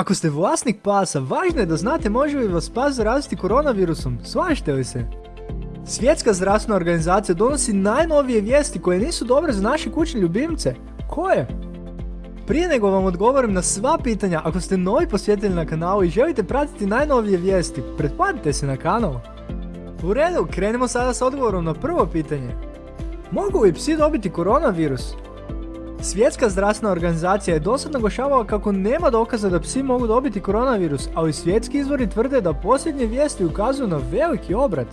Ako ste vlasnik pasa, važno je da znate može li vas pas zaraziti koronavirusom, slažete li se? Svjetska zdravstvena organizacija donosi najnovije vijesti koje nisu dobre za naše kućne ljubimce. Koje? Prije nego vam odgovorim na sva pitanja, ako ste novi posjetitelji na kanalu i želite pratiti najnovije vijesti, pretplatite se na kanal. U redu, krenimo sada s odgovorom na prvo pitanje. Mogu li psi dobiti koronavirus? Svjetska zdravstvena organizacija je dosad naglašavala kako nema dokaza da psi mogu dobiti koronavirus, ali svjetski izvori tvrde da posljednje vijesti ukazuju na veliki obrat.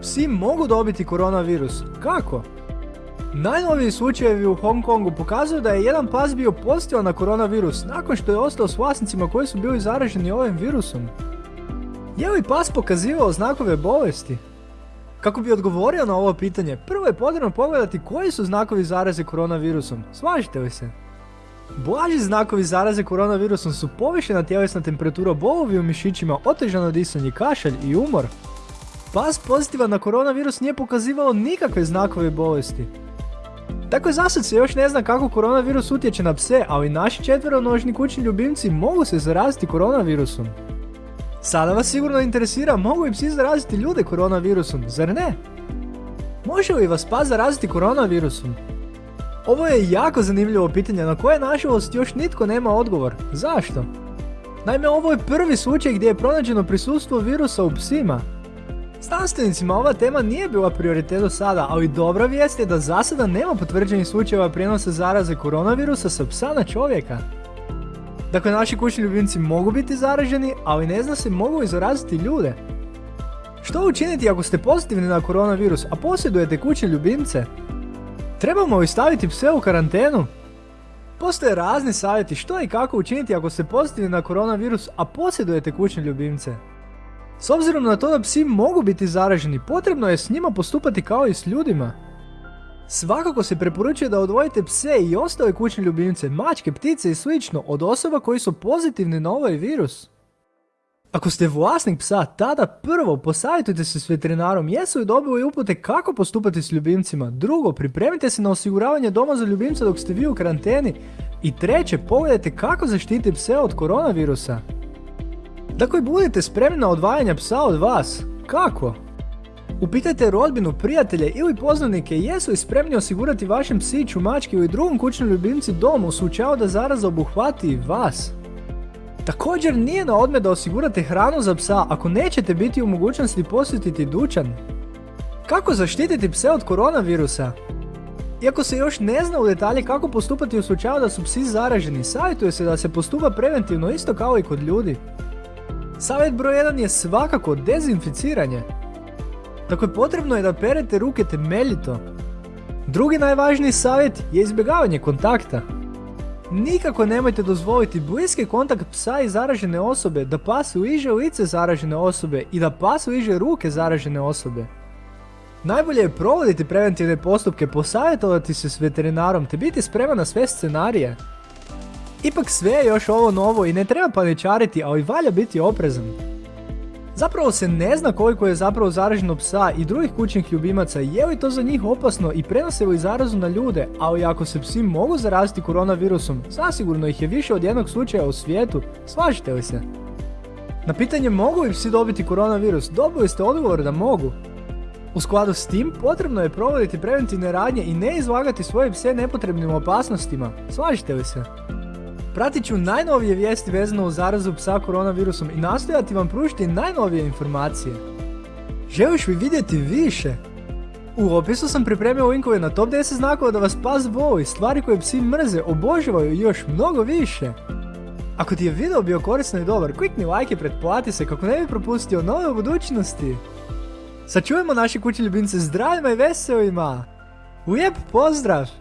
Psi mogu dobiti koronavirus. Kako? Najnoviji slučajevi u Hong Kongu pokazuju da je jedan pas bio pozitivan na koronavirus nakon što je ostao s vlasnicima koji su bili zaraženi ovim virusom. Je li pas pokazivao znakove bolesti? Kako bi odgovorio na ovo pitanje, prvo je potrebno pogledati koji su znakovi zaraze koronavirusom. Slažite li se? Blaži znakovi zaraze koronavirusom su povišena tjelesna temperatura, bolovi u mišićima, otežano disanje, kašalj i umor. Pas pozitivan na koronavirus nije pokazivao nikakve znakove bolesti. Dakle, zasad se još ne zna kako koronavirus utječe na pse, ali naši četveronožni kućni ljubimci mogu se zaraziti koronavirusom. Sada vas sigurno interesira mogu li psi zaraziti ljude koronavirusom, zar ne? Može li vas pas zaraziti koronavirusom? Ovo je jako zanimljivo pitanje na koje nažalost još nitko nema odgovor. Zašto? Naime, ovo je prvi slučaj gdje je pronađeno prisustvo virusa u psima. Znanstvenicima ova tema nije bila prioritet do sada, ali dobra vijest je da za sada nema potvrđenih slučajeva prijenosa zaraze koronavirusa sa psa na čovjeka. Dakle, naši kućni ljubimci mogu biti zaraženi, ali ne zna se mogu li zaraziti ljude. Što učiniti ako ste pozitivni na koronavirus, a posjedujete kućne ljubimce? Trebamo li staviti pse u karantenu? Postoje razni savjeti što i kako učiniti ako ste pozitivni na koronavirus, a posjedujete kućne ljubimce. S obzirom na to da psi mogu biti zaraženi, potrebno je s njima postupati kao i s ljudima. Svakako se preporučuje da odvojite pse i ostale kućne ljubimce, mačke, ptice i slično od osoba koji su pozitivni na ovaj virus. Ako ste vlasnik psa, tada prvo posavjetujte se s veterinarom jesu li dobili upute kako postupati s ljubimcima. Drugo, pripremite se na osiguravanje doma za ljubimca dok ste vi u karanteni. I treće, pogledajte kako zaštiti pse od koronavirusa. Dakle, budite spremni na odvajanje psa od vas. Kako? Upitajte rodbinu, prijatelje ili poznanike jesu li spremni osigurati vašem psiću, mački ili drugom kućnom ljubimci dom u slučaju da zaraza obuhvati vas. Također nije na odme da osigurate hranu za psa ako nećete biti u mogućnosti posjetiti dućan. Kako zaštititi pse od koronavirusa? Iako se još ne zna u detalje kako postupati u slučaju da su psi zaraženi, savjetuje se da se postupa preventivno isto kao i kod ljudi. Savjet broj 1 je svakako dezinficiranje. Dakle, potrebno je da perete ruke temeljito. Drugi najvažniji savjet je izbjegavanje kontakta. Nikako nemojte dozvoliti bliski kontakt psa i zaražene osobe, da pas uiže lice zaražene osobe i da pas uiže ruke zaražene osobe. Najbolje je provoditi preventivne postupke, posavjetovati se s veterinarom te biti spreman na sve scenarije. Ipak sve je još ovo novo i ne treba paničariti, ali valja biti oprezan. Zapravo se ne zna koliko je zapravo zaraženo psa i drugih kućnih ljubimaca, je li to za njih opasno i prenose li zarazu na ljude, ali ako se psi mogu zaraziti koronavirusom, zasigurno ih je više od jednog slučaja u svijetu, slažete li se? Na pitanje mogu li psi dobiti koronavirus, dobili ste odgovor da mogu. U skladu s tim, potrebno je provoditi preventivne radnje i ne izlagati svoje pse nepotrebnim opasnostima, slažete li se? Pratit ću najnovije vijesti vezano uz zarazu psa koronavirusom i nastojati vam pružiti najnovije informacije. Želiš li vidjeti više? U opisu sam pripremio linkove na top 10 znakova da vas pas voli, stvari koje psi mrze, obožavaju i još mnogo više. Ako ti je video bio korisno i dobar, klikni like i pretplati se kako ne bi propustio nove u budućnosti. Sačuvajmo naše kuće ljubimce zdravima i veselima. Lijep pozdrav!